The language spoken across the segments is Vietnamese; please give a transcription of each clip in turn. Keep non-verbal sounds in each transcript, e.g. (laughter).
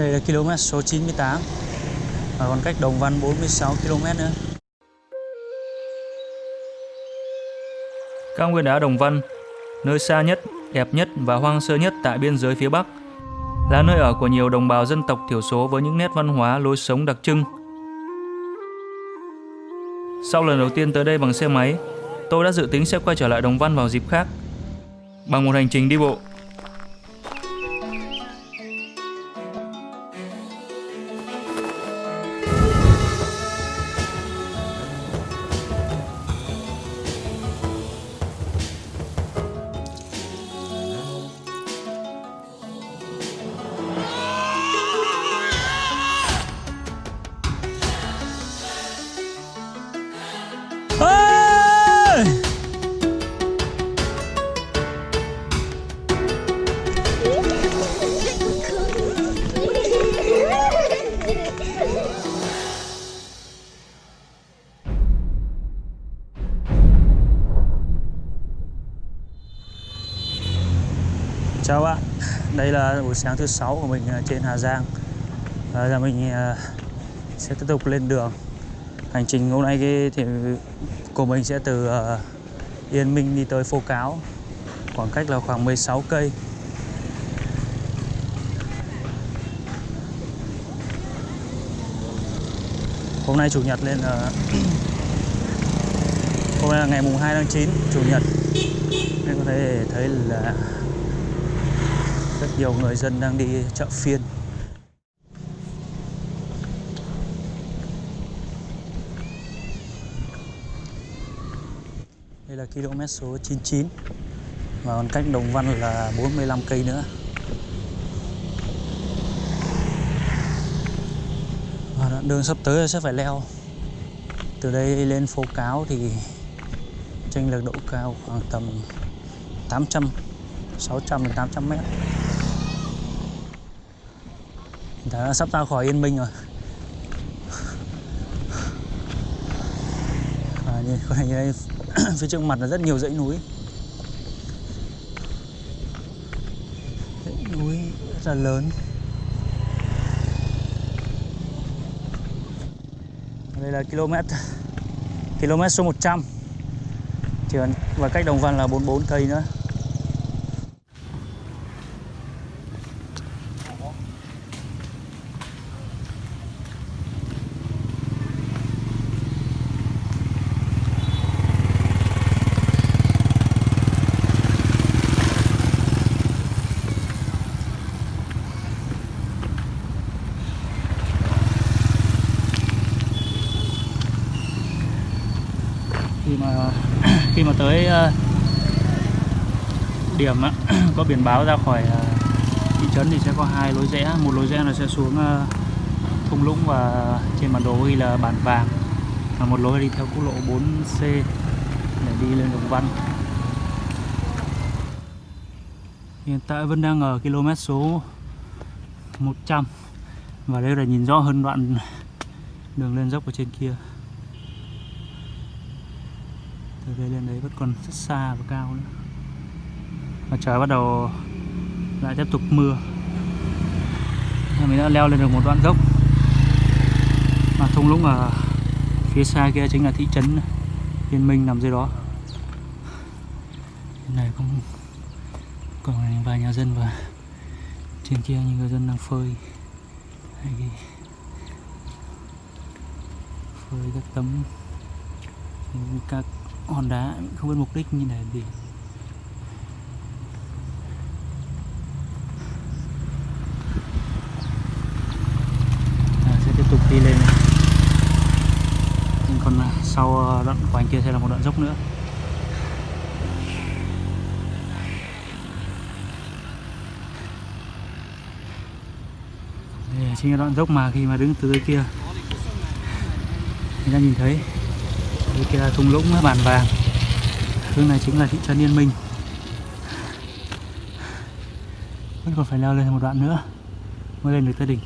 Đây là km số 98 Và còn cách Đồng Văn 46 km nữa Cao nguyên đá Đồng Văn, nơi xa nhất, đẹp nhất và hoang sơ nhất tại biên giới phía Bắc, là nơi ở của nhiều đồng bào dân tộc thiểu số với những nét văn hóa lối sống đặc trưng. Sau lần đầu tiên tới đây bằng xe máy, tôi đã dự tính sẽ quay trở lại Đồng Văn vào dịp khác, bằng một hành trình đi bộ. Buổi sáng thứ sáu của mình à, trên Hà Giang. Và giờ mình à, sẽ tiếp tục lên đường. Hành trình hôm nay thì của mình sẽ từ à, Yên Minh đi tới Phố Cáo Khoảng cách là khoảng 16 cây. Hôm nay Chủ nhật lên là Hôm nay là ngày mùng 2 tháng 9, Chủ nhật. Nên có thể thấy là rất nhiều người dân đang đi chợ phiên. Đây là km số 99 Và còn cách Đồng Văn là 45 cây nữa. Và đoạn đường sắp tới sẽ phải leo. Từ đây lên phố Cáo thì chênh lệch độ cao khoảng tầm 800 600 đến 800 mét. Đã sắp ra khỏi Yên Minh rồi. À, như, có như đây, (clears throat) phía trước mặt là rất nhiều dãy núi. Dãy núi rất là lớn. Đây là km km số 100 chỉ còn và cách Đồng Văn là 44 cây nữa khi mà khi mà tới ờ, điểm á, có biển báo ra khỏi à, thị trấn thì sẽ có hai lối rẽ. Một lối rẽ là sẽ xuống à, thung lũng và trên bản đồ ghi là bản vàng. Và một lối đi theo quốc lộ 4C để đi lên Đồng Văn. Hiện tại vẫn đang ở km số 100 và đây là nhìn rõ hơn đoạn đường lên dốc ở trên kia. Từ đây lên đấy vẫn còn rất xa và cao nữa và trời bắt đầu lại tiếp tục mưa. Mình đã leo lên được một đoạn dốc. Mà thung lũng ở phía xa kia chính là thị trấn Yên Minh nằm dưới đó. Bên này cũng còn vài nhà dân và trên kia những người dân đang phơi. Hay phơi các tấm, các hòn đá, không biết mục đích như này gì à, đi lên này. đi lên còn à, sau ờ, đoạn của anh kia sẽ là một đoạn dốc nữa. Đây chính là đoạn dốc mà khi mà đứng từ dưới kia. Người ta nhìn thấy. Đây kia là thung lũng à, bản vàng. Hướng này chính là thị trấn Yên Minh. Vẫn còn phải leo lên một đoạn nữa mới lên được tới đỉnh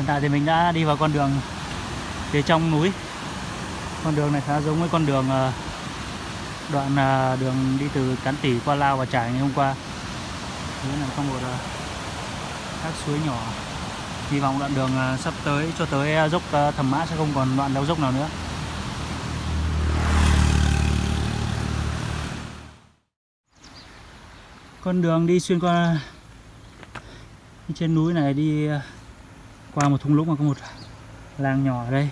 hiện tại thì mình đã đi vào con đường phía trong núi. Con đường này khá giống với con đường ờ, đoạn ờ, đường đi từ Cán Tỉ qua Lao và Trải ngày hôm qua. Đấy là có một ờ, các suối nhỏ. Hy vọng đoạn đường sắp tới cho tới dốc thẩm mã sẽ không còn đoạn đau dốc nào nữa. Con đường đi xuyên qua trên núi này đi qua một thung lũng mà có một làng nhỏ ở đây.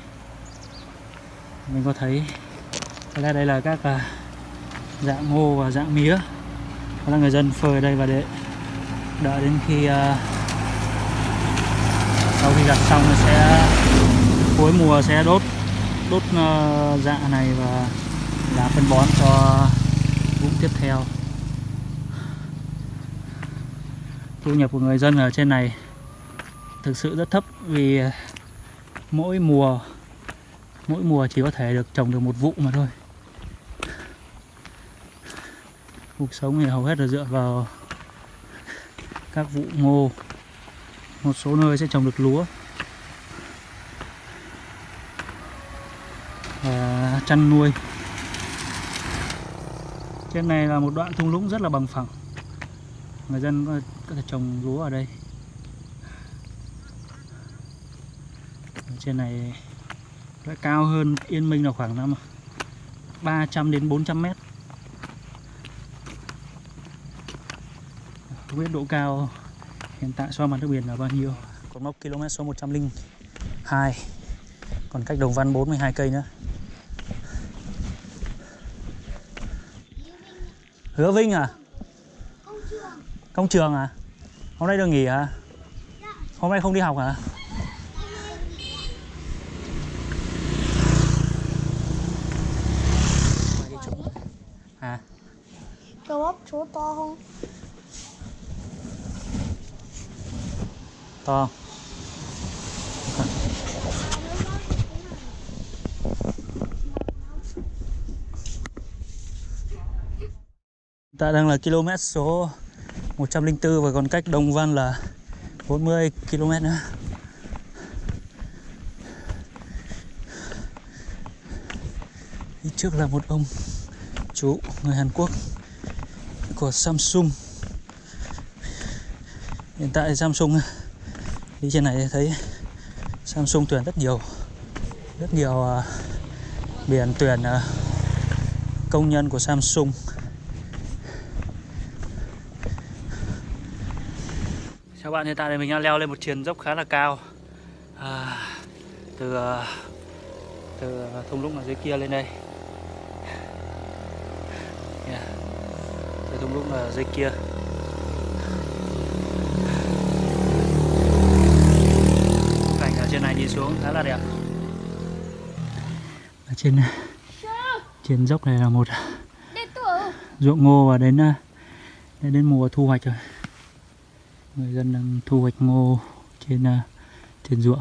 Mình có thấy là đây là các à, dạng ngô và dạng mía. Đó là người dân phơi ở đây và để đợi đến khi uh, sau khi gặt xong sẽ cuối mùa sẽ đốt đốt uh, dạ này và làm phân bón cho vụ tiếp theo. Thu nhập của người dân ở trên này thực sự rất thấp vì ờ, mỗi mùa mỗi mùa chỉ có thể được trồng được một vụ mà thôi. Cuộc sống thì hầu hết là dựa vào các vụ ngô. Một số nơi sẽ trồng được lúa. Và chăn nuôi. Trên này là một đoạn thung lũng rất là bằng phẳng. Người dân ờ, có thể trồng lúa ở đây. Trên này sẽ cao hơn Yên Minh là khoảng năm 300 đến 400 mét. Không biết độ cao hiện tại so mặt nước biển là bao nhiêu. Còn mốc km số 102 còn cách Đồng Văn 42 cây nữa. Hứa Vinh à? Công trường. Công trường à? Hôm nay được nghỉ hả? Hôm nay không đi học hả? à Cầu ốc số to không? To Ta đang là km số 104 và còn cách Đồng Văn là 40 km nữa. Đi trước là một ông chú người Hàn Quốc của Samsung. Hiện tại Samsung đi trên này thấy Samsung tuyển rất nhiều rất nhiều uh, biển tuyển uh, công nhân của Samsung. Chào bạn, hiện tại thì mình đang leo lên một triền dốc khá là cao. À, từ à, từ thung lũng ở dưới kia lên đây. Yeah. từ thung lũng ở dưới kia trên này nhìn xuống khá là đẹp ở trên trên dốc này là một ruộng ngô và đến đến, đến mùa thu hoạch rồi. Người dân đang thu hoạch ngô trên trên ruộng.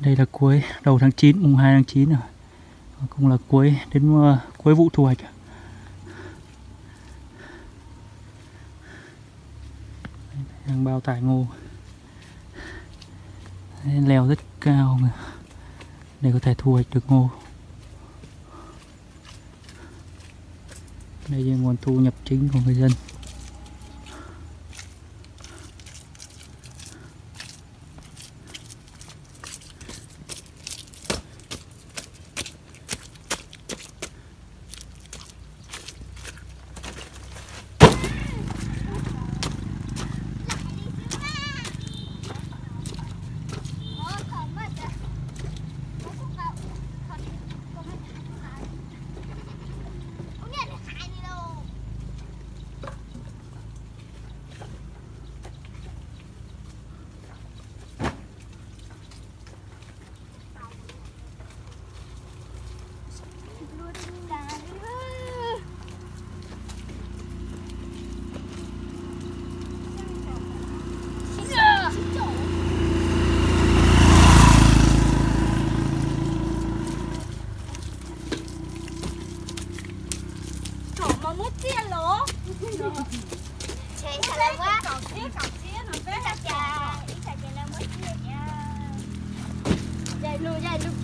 Đây là cuối đầu tháng 9 mùng 2 tháng 9 rồi. Cũng là cuối đến cuối vụ thu hoạch. Đang bao tải ngô leo rất cao để có thể thu hoạch được ngô. Đây là nguồn thu nhập chính của người dân. chị sao lên quá còn xíu còn xíu nó phế ra trà Isa chị lên mới xíu nha dây luôn dây luôn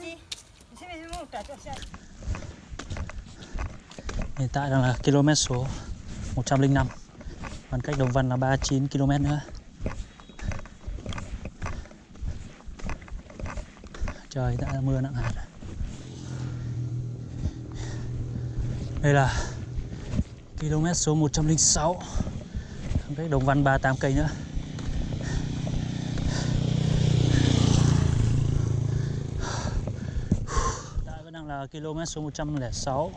ní Hiện tại đang là km số 105 Còn cách Đồng Văn là 39 km nữa. Trời, đã mưa nặng hạt Đây là km số 106 Còn cách Đồng Văn 38 cây nữa Hiện tại vẫn đang là km số 106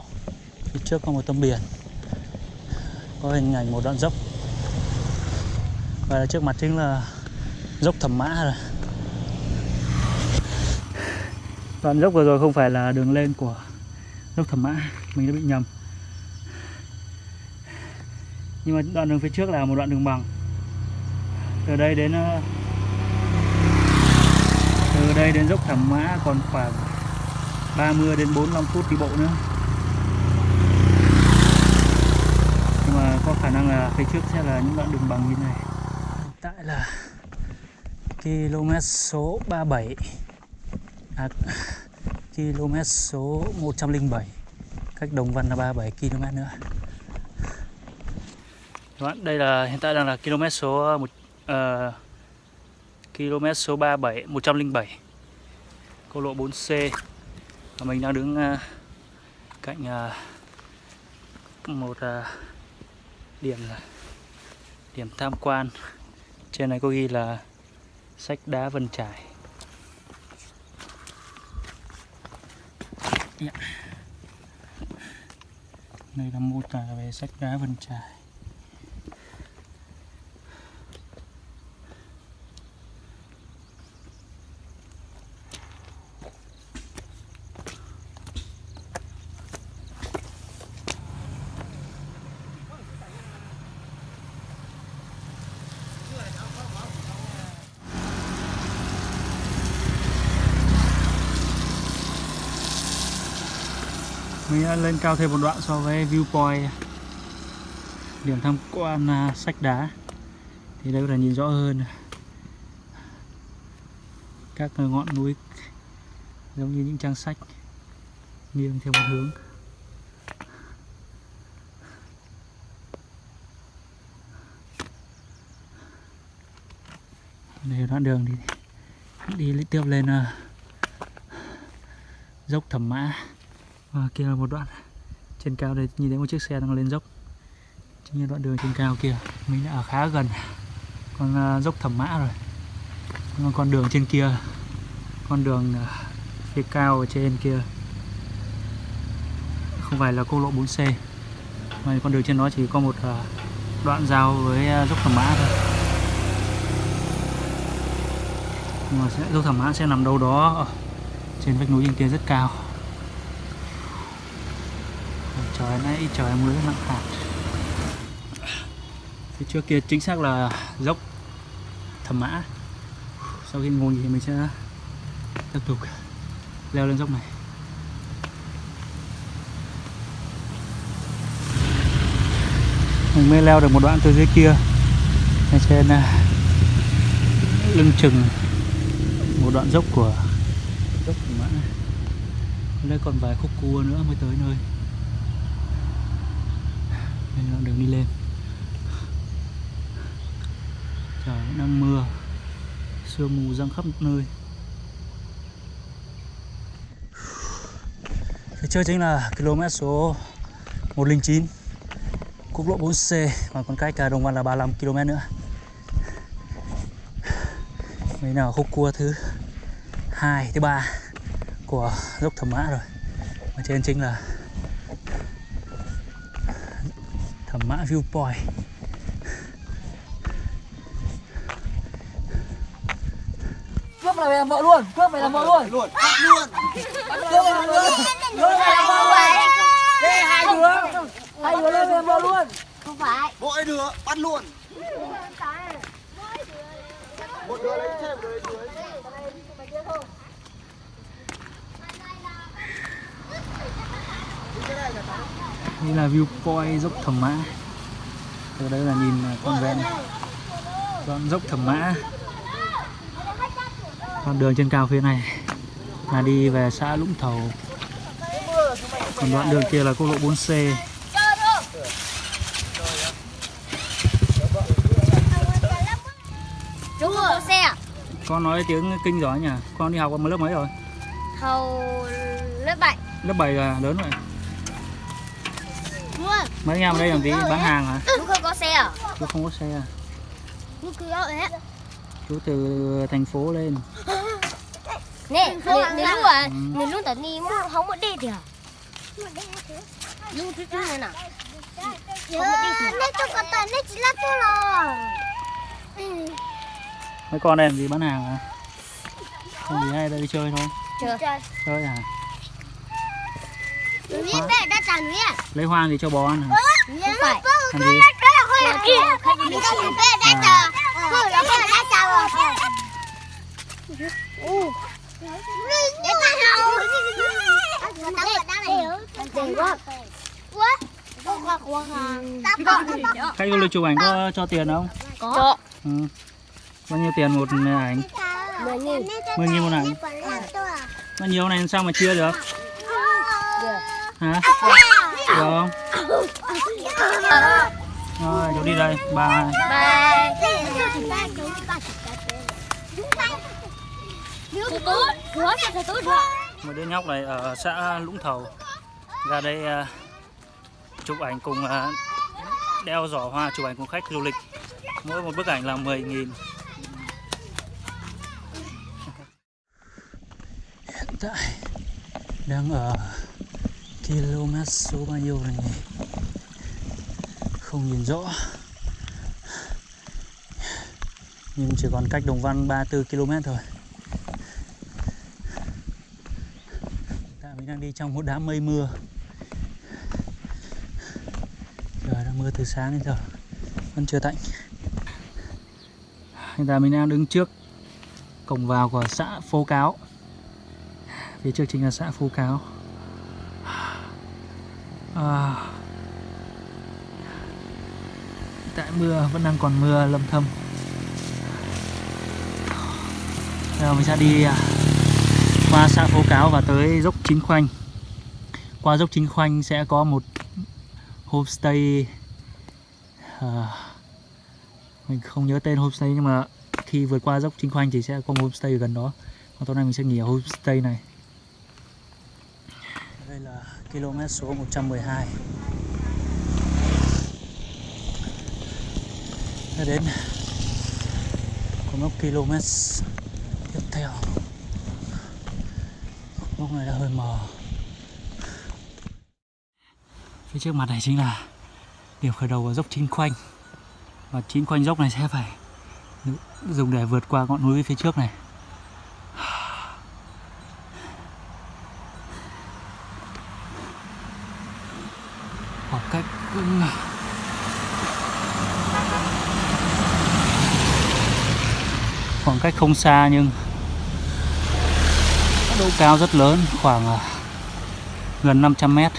Phía trước có một tấm biển. Có hình ảnh một đoạn dốc. Và trước mặt chính là dốc thẩm mã rồi. Đoạn dốc vừa rồi không phải là đường lên của dốc thẩm mã, Mình đã bị nhầm. Nhưng mà đoạn đường phía trước là một đoạn đường bằng. Từ đây đến ờ, Từ đây đến dốc thẩm mã còn khoảng 30 đến 45 phút đi bộ nữa. Nhưng mà có khả năng là phía trước sẽ là những đoạn đường bằng như này. Hiện tại là km số 37 à, km số 107 cách Đồng Văn là 37 km nữa. Các bạn, đây là hiện tại đang là km số một ờ, km số 37 107 quốc lộ 4C và mình đang đứng ờ, cạnh ờ, một ờ, điểm là điểm tham quan. Trên này có ghi là sách đá Vân Trải. Dạ. Đây là mô tả về sách đá Vân Trải. Lên cao thêm một đoạn so với viewpoint. Điểm tham quan à, sách đá. Thì đây có thể nhìn rõ hơn. Các ngọn núi giống như những trang sách nghiêng theo một hướng. Đây đoạn đường thì đi tiếp lên à, dốc thẩm mã và kia là một đoạn trên cao đây nhìn thấy một chiếc xe đang lên dốc. Chính là đoạn đường trên cao kia. Mình đã ở khá gần con à, dốc thẩm mã rồi. Còn con đường trên kia con đường à, phía cao ở trên kia. Không phải là quốc lộ 4C mà con đường trên đó chỉ có một à, đoạn giao với dốc thẩm mã thôi. Nhưng mà sẽ, dốc thẩm mã sẽ nằm đâu đó ở trên vách núi trên kia rất cao trời nay trời mưa rất nặng hạt. Phía trước kia chính xác là dốc thẩm mã. Sau khi ngồi thì mình sẽ tiếp tục leo lên dốc này. Mình mới leo được một đoạn từ dưới kia, lên trên à, lưng chừng một đoạn dốc của dốc thẩm mã. Đây còn vài khúc cua nữa mới tới nơi đây là đường đi lên. Trời, đang mưa. Sương mù răng khắp nơi. Phía trước chính là km số 109 quốc lộ 4C và còn cách à, Đồng Văn là 35 km nữa. Đây là khúc cua thứ hai, thứ ba của dốc Thẩm Mã rồi. Ở trên chính là Viewpoint cướp này làm vợ luôn cướp này làm vợ luôn. Luôn. Bắt luôn. Cướp này làm vợ luôn. Cướp này làm vợ luôn. Đây hai đứa. Hai đứa lên làm vợ luôn. Không phải. Mỗi đứa bắt luôn. Một đứa lấy trên một đứa lấy dưới đây là view point dốc thẩm mã từ đây là nhìn con ven con dốc thẩm mã. Con đường trên cao phía này là đi về xã Lũng Thầu. Còn đoạn đường kia là quốc lộ 4C Đúng rồi, xe à? con nói tiếng kinh giỏi nhỉ? Con đi học ở lớp mấy rồi? Hầu lớp 7 lớp 7 là lớn rồi, mấy em ở đây làm gì? Bán hàng hả? đúng không có xe à? chú không có xe à? Đúng cứ đó đấy. Chú từ thành phố lên. (laughs) Nè, nếu nếu lúc à, nếu lúc tao đi mua không có đi thì à? Lúc thứ tư này nào Nếu cho con tao, nếu chỉ là tôi rồi. Mấy con đây làm gì bán hàng hả? Không gì hay đây đi chơi thôi. Chơi. Núi à? Lấy hoang thì cho bò ăn hả Không phải làm gì có khách du lịch chụp ảnh có cho tiền không Có ừ. bao nhiêu tiền một ảnh Mười nghìn mười nghìn một ảnh bao nhiêu này sao mà chia Được hả? Được không? Rồi cháu đi đây. Bye. Bye một đứa nhóc này ở xã Lũng Thầu. Ra đây à, chụp ảnh cùng à, đeo giỏ hoa chụp ảnh cùng khách du lịch. Mỗi một bức ảnh là 10.000 hiện tại đang ở km số bao nhiêu này nhỉ? Không nhìn rõ. Nhưng chỉ còn cách Đồng Văn 34 km thôi. Tại mình đang đi trong một đám mây mưa. Trời đang mưa từ sáng đến giờ, Vẫn chưa tạnh. Hiện tại mình đang đứng trước Cổng vào của xã Phố Cáo. Phía trước chính là xã Phố Cáo à, Tại mưa vẫn đang còn mưa lâm thâm. Giờ mình sẽ đi à, qua xã Phố Cáo và tới dốc Chính Khoanh. Qua dốc Chính Khoanh sẽ có một homestay à, Mình không nhớ tên homestay nhưng mà khi vượt qua dốc Chính Khoanh thì sẽ có một homestay ở gần đó. Còn tối nay mình sẽ nghỉ ở homestay này km số 112 Đã đến của mốc km tiếp theo. Mốc này đã hơi mờ. Phía trước mặt này chính là điểm khởi đầu của dốc chín khoanh. Và chín khoanh dốc này sẽ phải dùng để vượt qua ngọn núi phía trước này khoảng cách cũng khoảng cách không xa nhưng độ cao rất lớn, khoảng à, gần 500 mét.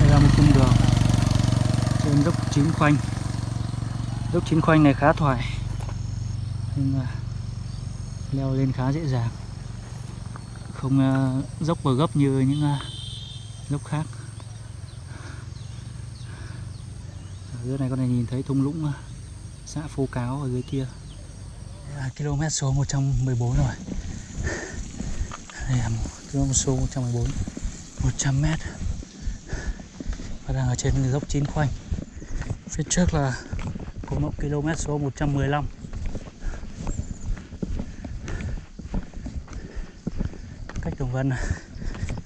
Đây là một cung đường trên dốc chín khoanh. Dốc chín khoanh này khá thoải, nhưng mà leo lên khá dễ dàng. Không à, dốc và gấp như những à, dốc khác. Ở dưới này con này nhìn thấy thung lũng, xã Phố Cáo ở dưới kia. Đây là km số 114 rồi. Đây là km số 114 100 m và đang ở trên dốc chín khoanh. Phía trước là có một km số 115 cách Đồng Vân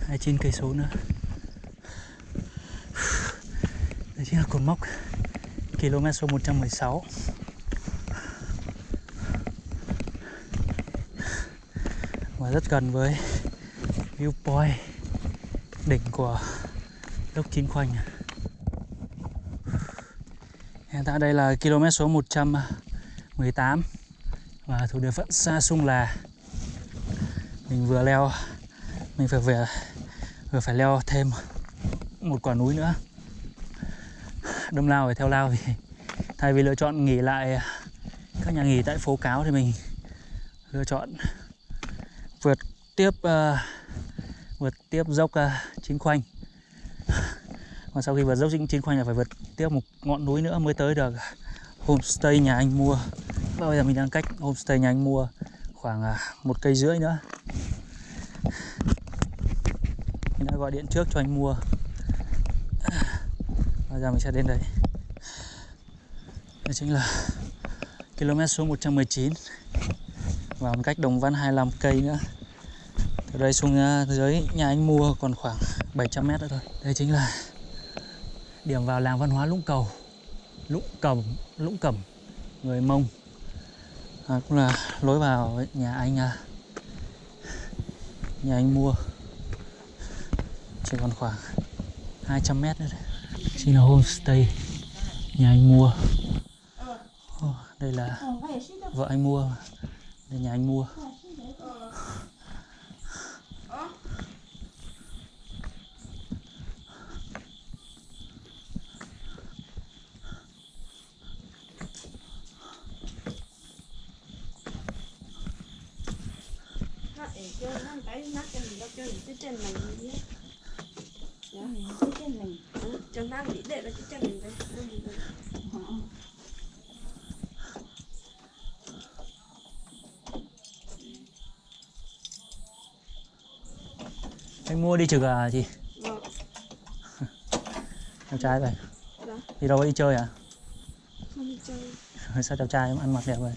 29 cây số nữa. Đây chính là cột mốc km số 116 và rất gần với viewpoint đỉnh của lốc Chín Khoanh. Hiện tại đây là km số 118 và thuộc địa phận xa Sung Là mình vừa leo, mình phải về, vừa phải leo thêm một quả núi nữa đâm lao phải theo lao thì (laughs) thay vì lựa chọn nghỉ lại à, các nhà nghỉ tại phố cáo thì mình lựa chọn vượt tiếp uh, vượt tiếp dốc à, uh, Chín Khoanh. (laughs) Còn sau khi vượt dốc Chín Khoanh là phải vượt tiếp một ngọn núi nữa mới tới được homestay nhà anh mua. Và bây giờ mình đang cách homestay nhà anh mua khoảng uh, một cây rưỡi nữa. Mình đã gọi điện trước cho anh mua bây giờ mình sẽ đến đây đây chính là km số 119 và một cách Đồng Văn 25 cây nữa. Từ đây xuống à, dưới nhà anh mua còn khoảng 700 mét nữa thôi. Đây chính là điểm vào làng văn hóa Lũng Cầu. Lũng Cầm Lũng Cẩm người Mông. À, cũng là lối vào nhà anh à, nhà anh mua. Chỉ còn khoảng 200 mét nữa đây chính là homestay nhà anh mua. Oh, đây là vợ anh mua đây nhà anh mua. Chẳng đang nghĩ để là cái chân mình đây. anh mua đi trực à chị Vâng. chào trai vậy Dạ. đi đâu đi chơi à Không đi chơi. (laughs) sao chào trai ăn mặc đẹp vậy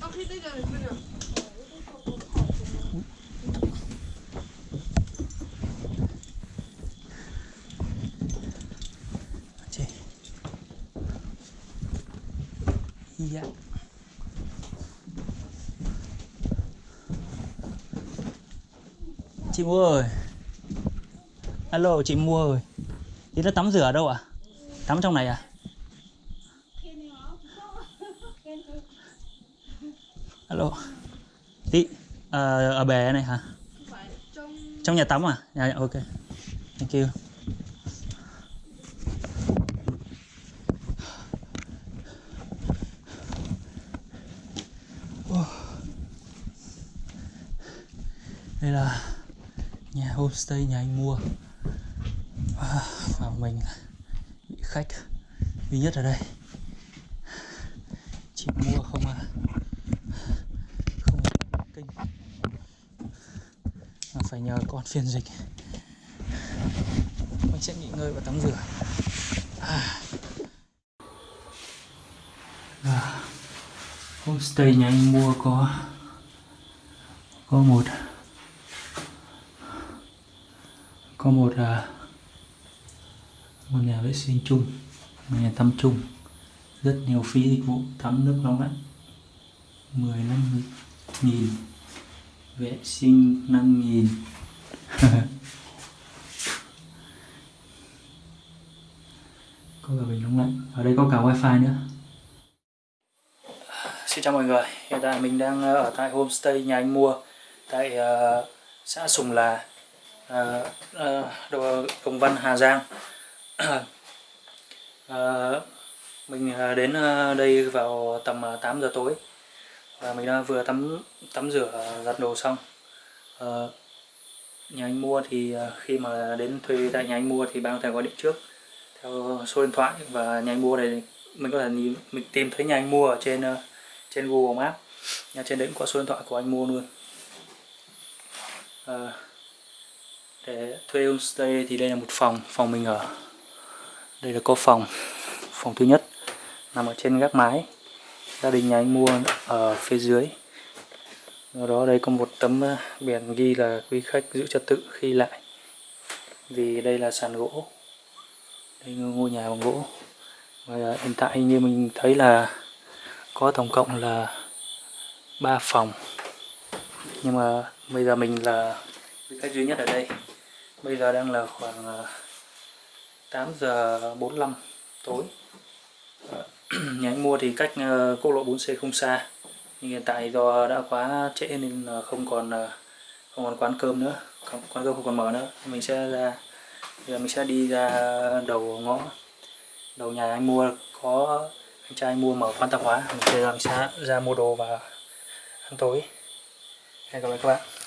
Ơ, khi tới giờ mình nào? chị dạ. Chị mua rồi alo chị mua rồi chị đã tắm rửa ở đâu à tắm trong này à? Alo. Chị ờ, ở bể này hả? Trong nhà tắm à? Dạ dạ, ok. Thank you Wow. đây là nhà homestay nhà anh mua. À, và mình à. bị khách. Duy nhất ở đây. Chỉ mua không à? Không à, kinh mà phải nhờ con phiên dịch. Mình sẽ nghỉ ngơi và tắm rửa. À. Dạ. Homestay nhà anh mua có có một có một à, một nhà vệ sinh chung một nhà tắm chung. Rất nhiều phí dịch vụ tắm nước nóng lạnh. 15 nghìn. Vệ sinh 5 nghìn. (laughs) Có cả bình nóng lạnh. Ở đây có cả wifi nữa. Xin chào mọi người, hiện tại mình đang à, ở tại homestay nhà anh mua tại uh, xã Sùng Là, À, à, Đồng Văn, Hà Giang. À, mình đến đây vào tầm 8 giờ tối và mình đã vừa tắm tắm rửa giặt đồ xong. Ờ, nhà anh mua thì khi mà đến thuê tại nhà anh mua thì bạn có thể gọi điện trước theo số điện thoại và nhà anh mua này mình có thể nhìn mình tìm thấy nhà anh mua ở trên trên Google Maps nhà trên đấy cũng có số điện thoại của anh mua luôn Ờ, để thuê homestay thì đây là một phòng phòng mình ở. Đây là có phòng phòng thứ nhất, nằm ở trên gác mái. Gia đình nhà anh mua ở phía dưới. Ở đó đây có một tấm ờ, biển ghi là quý khách giữ trật tự khi lại. Vì đây là sàn gỗ. Đây là ngôi nhà bằng gỗ. Và hiện tại như mình thấy là có tổng cộng là 3 phòng. Nhưng mà bây giờ mình là quý khách duy nhất ở đây bây giờ đang là khoảng ờ, 8 giờ 45 tối. Ờ, (clears throat) nhà anh mua thì cách ờ, quốc lộ 4C không xa. Nhưng hiện tại do đã quá trễ nên không còn không còn quán cơm nữa. Không, quán cơm không còn mở nữa. Mình sẽ ra giờ mình sẽ đi ra đầu ngõ. Đầu nhà anh mua có anh trai mua mở quán tạp hóa. Mình sẽ ra, mình sẽ ra mua đồ và ăn tối. Hẹn gặp lại các bạn.